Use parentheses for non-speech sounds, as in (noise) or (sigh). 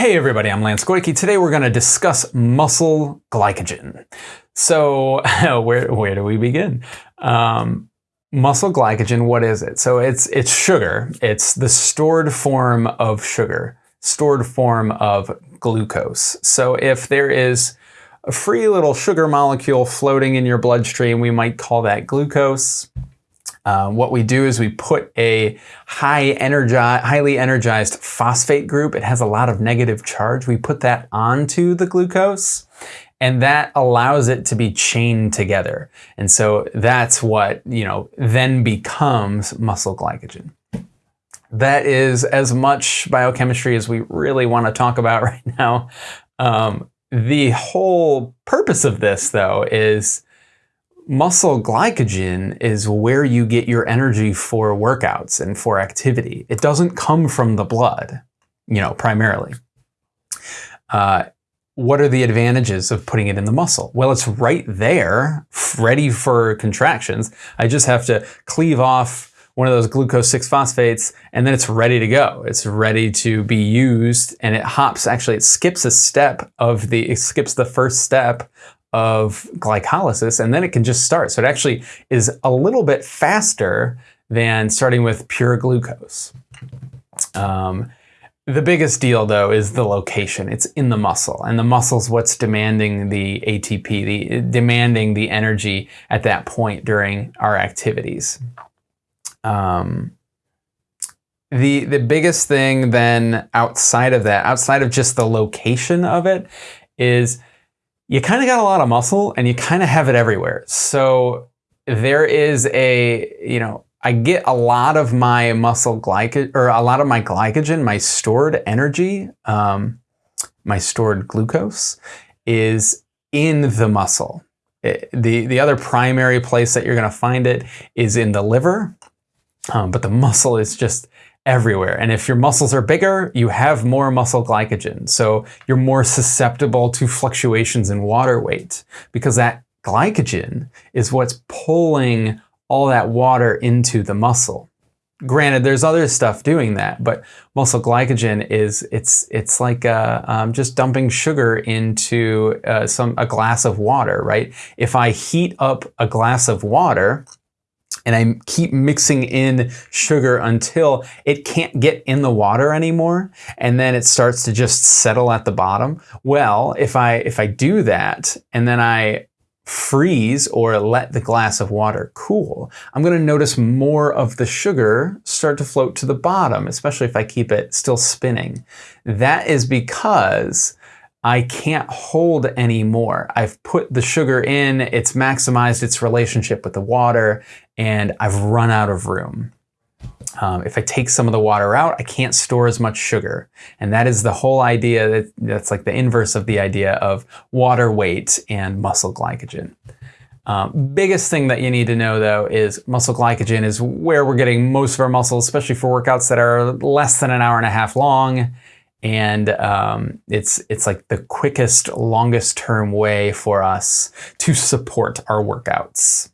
Hey everybody, I'm Lance Goyke. Today we're going to discuss muscle glycogen. So (laughs) where, where do we begin? Um, muscle glycogen, what is it? So it's, it's sugar. It's the stored form of sugar, stored form of glucose. So if there is a free little sugar molecule floating in your bloodstream, we might call that glucose. Uh, what we do is we put a high energi highly energized phosphate group. It has a lot of negative charge. We put that onto the glucose and that allows it to be chained together. And so that's what, you know, then becomes muscle glycogen. That is as much biochemistry as we really want to talk about (laughs) right now. Um, the whole purpose of this, though, is muscle glycogen is where you get your energy for workouts and for activity. It doesn't come from the blood, you know, primarily. Uh, what are the advantages of putting it in the muscle? Well, it's right there, ready for contractions. I just have to cleave off one of those glucose 6-phosphates and then it's ready to go. It's ready to be used and it hops, actually it skips a step of the, it skips the first step of glycolysis and then it can just start. So it actually is a little bit faster than starting with pure glucose. Um, the biggest deal though is the location. It's in the muscle and the muscle's what's demanding the ATP, the demanding the energy at that point during our activities. Um, the, the biggest thing then outside of that, outside of just the location of it, is you kind of got a lot of muscle and you kind of have it everywhere. So there is a, you know, I get a lot of my muscle glycogen, or a lot of my glycogen, my stored energy, um, my stored glucose is in the muscle. It, the, the other primary place that you're going to find it is in the liver, um, but the muscle is just everywhere. And if your muscles are bigger, you have more muscle glycogen. So you're more susceptible to fluctuations in water weight because that glycogen is what's pulling all that water into the muscle. Granted, there's other stuff doing that, but muscle glycogen is it's it's like uh, um, just dumping sugar into uh, some a glass of water, right? If I heat up a glass of water, and I keep mixing in sugar until it can't get in the water anymore and then it starts to just settle at the bottom. Well, if I if I do that and then I freeze or let the glass of water cool, I'm going to notice more of the sugar start to float to the bottom, especially if I keep it still spinning. That is because I can't hold anymore. I've put the sugar in, it's maximized its relationship with the water, and I've run out of room. Um, if I take some of the water out, I can't store as much sugar. And that is the whole idea, that, that's like the inverse of the idea of water weight and muscle glycogen. Um, biggest thing that you need to know though is muscle glycogen is where we're getting most of our muscles, especially for workouts that are less than an hour and a half long and um, it's it's like the quickest, longest term way for us to support our workouts.